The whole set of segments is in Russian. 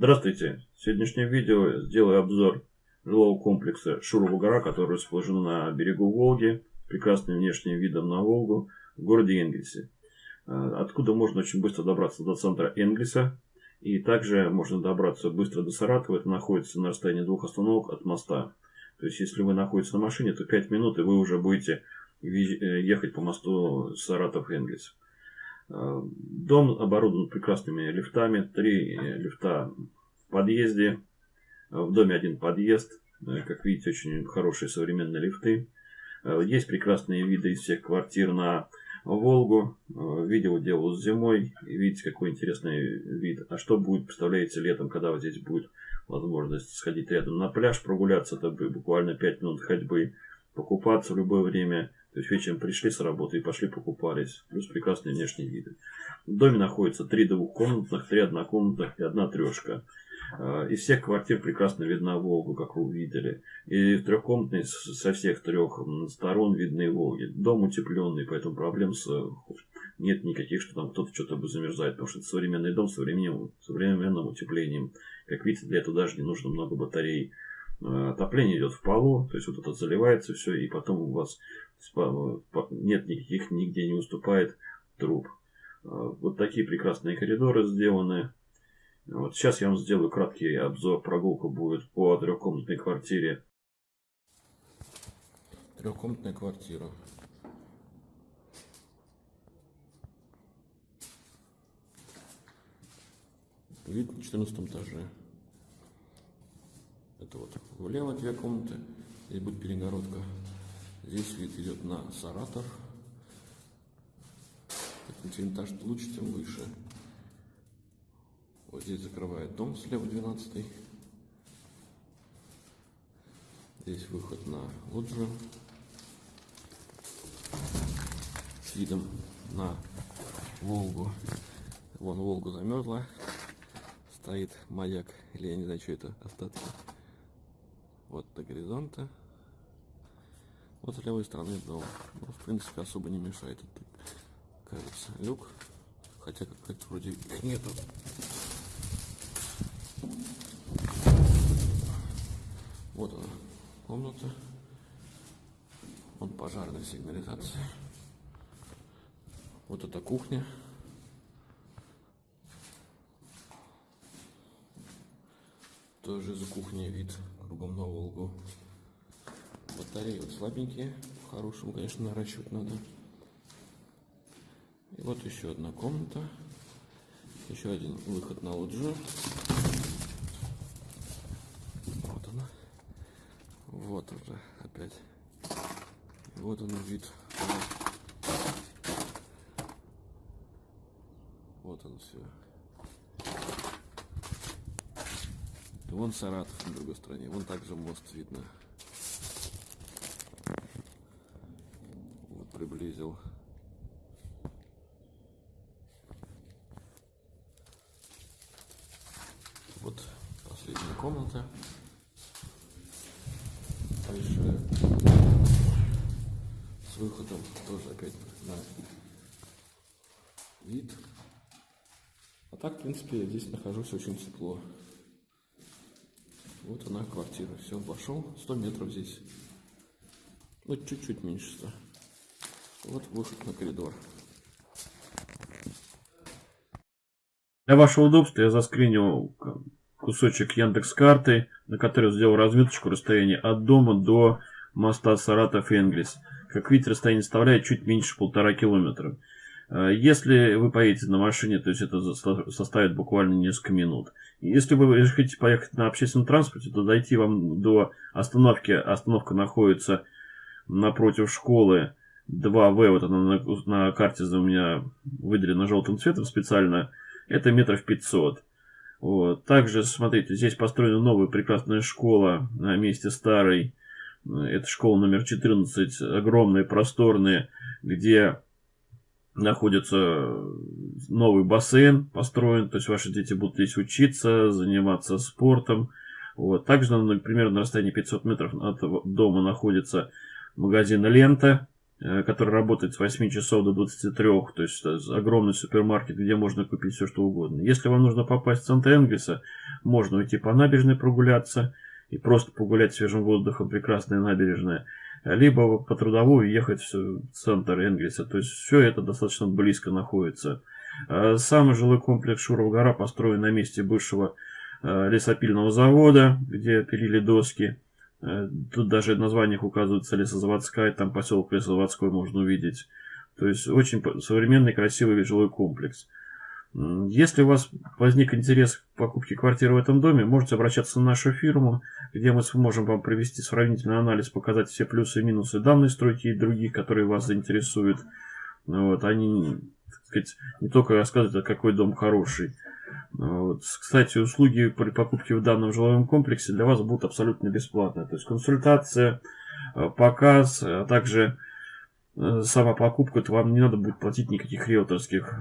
Здравствуйте! В сегодняшнем видео сделаю обзор жилого комплекса Шурова-Гора, который расположен на берегу Волги, прекрасным внешним видом на Волгу, в городе Энгельсе. А, откуда можно очень быстро добраться до центра Энгельса. И также можно добраться быстро до Саратова. Это находится на расстоянии двух остановок от моста. То есть, если вы находитесь на машине, то 5 минут, и вы уже будете э, ехать по мосту Саратов-Энгельс. Дом оборудован прекрасными лифтами. Три э, лифта в подъезде. В доме один подъезд. Э, как видите, очень хорошие современные лифты. Есть прекрасные виды из всех квартир на Волгу. Видео делал зимой. Видите, какой интересный вид. А что будет, представляете, летом, когда вот здесь будет возможность сходить рядом на пляж, прогуляться, это буквально 5 минут ходьбы, покупаться в любое время. То есть вечером пришли с работы и пошли покупались. Плюс прекрасные внешние виды. В доме находится три двухкомнатных, три однокомнатных и одна трешка. А, из всех квартир прекрасно видна Волгу, как вы увидели. И в трехкомнатной со всех трех сторон видны Волги. Дом утепленный, поэтому проблем с нет никаких, что там кто-то что-то бы замерзает, потому что это современный дом с современным, современным утеплением. Как видите, для этого даже не нужно много батарей. Э, отопление идет в полу, то есть вот это заливается все, и потом у вас нет никаких, нигде не уступает труб. Э, вот такие прекрасные коридоры сделаны. Вот сейчас я вам сделаю краткий обзор. Прогулка будет по трехкомнатной квартире. Трехкомнатная квартира. Вид на 14 этаже. Это вот влево две комнаты. Здесь будет перегородка. Здесь вид идет на Саратов. Чем этаж лучше, тем выше. Вот здесь закрывает дом слева 12 Здесь выход на лоджию. С видом на Волгу. Вон Волгу замерзла стоит маяк, или я не знаю, что это, остатки. Вот до горизонта. Вот с левой стороны дом. Ну, в принципе, особо не мешает. Кажется, люк. Хотя как-то вроде нету. Вот она, комната. Вон пожарная сигнализация. Вот это кухня. Тоже за кухней вид кругом на Волгу. Батареи вот слабенькие. По-хорошему, конечно, наращивать надо. И вот еще одна комната. Еще один выход на лоджию. Вот она. Вот уже опять. Вот он вид. Вот он все. Вон Саратов на другой стороне. Вон также мост видно. Вот приблизил. Вот последняя комната. Дальше с выходом тоже опять на вид. А так, в принципе, я здесь нахожусь очень тепло. Вот она квартира. Все, вошел. 100 метров здесь. Ну, чуть-чуть меньше 100. Вот выход на коридор. Для вашего удобства я заскринил кусочек Яндекс карты, на который сделал разметочку расстояния от дома до моста Саратов-Энгельс. Как видите, расстояние составляет чуть меньше полтора километра. Э, если вы поедете на машине, то есть это составит буквально несколько минут. Если вы хотите поехать на общественном транспорте, то дойти вам до остановки. Остановка находится напротив школы 2В. Вот она на, на карте у меня выделена желтым цветом специально. Это метров 500. Вот. Также, смотрите, здесь построена новая прекрасная школа на месте старой. Это школа номер 14, огромная, просторная, где находится новый бассейн построен, то есть ваши дети будут здесь учиться, заниматься спортом. Вот. Также, например, на расстоянии 500 метров от дома находится магазин «Лента». э, который работает с 8 часов до 23, то есть огромный супермаркет, где можно купить все, что угодно. Если вам нужно попасть в центр Энгельса, можно уйти по набережной прогуляться и просто погулять свежим воздухом, прекрасная набережная, либо по трудовую ехать в центр Энгельса. То есть все это достаточно близко находится. Э, Сам жилой комплекс Шурова гора построен на месте бывшего э, лесопильного завода, где пилили доски. Э, тут даже в названиях указывается лесозаводская, там поселок Лесозаводской можно увидеть. То есть очень современный, красивый жилой комплекс. Если у вас возник интерес к покупке квартиры в этом доме, можете обращаться на нашу фирму, где мы сможем вам провести сравнительный анализ, показать все плюсы и минусы данной стройки и других, которые вас заинтересуют. Вот, они сказать, не только рассказывать, а какой дом хороший. Вот. Кстати, услуги при покупке в данном жилом комплексе для вас будут абсолютно бесплатные. То есть консультация, э, показ, а также Э, сама покупка, то вам не надо будет платить никаких риэлторских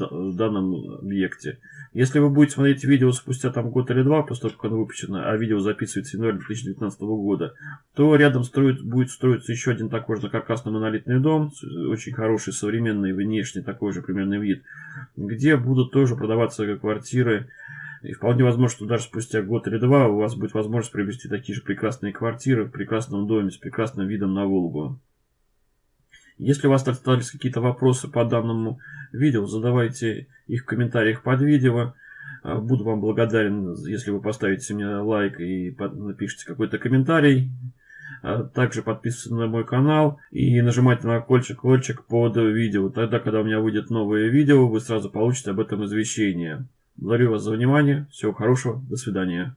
в данном объекте. Если вы будете смотреть видео спустя там год или два, после того, как оно выпущено, а видео записывается в январе 2019 года, то рядом строит, будет строиться еще один такой же каркасный монолитный дом, очень хороший, современный, внешний такой же примерный вид, где будут тоже продаваться квартиры, и вполне возможно, что даже спустя год или два у вас будет возможность приобрести такие же прекрасные квартиры в прекрасном доме с прекрасным видом на Волгу. Если у вас остались какие-то вопросы по данному видео, задавайте их в комментариях под видео. А, буду вам благодарен, если вы поставите мне лайк и напишите какой-то комментарий. А, также подписывайтесь на мой канал и нажимайте на колокольчик под видео. Тогда, когда у меня выйдет новое видео, вы сразу получите об этом извещение. Благодарю вас за внимание. Всего хорошего. До свидания.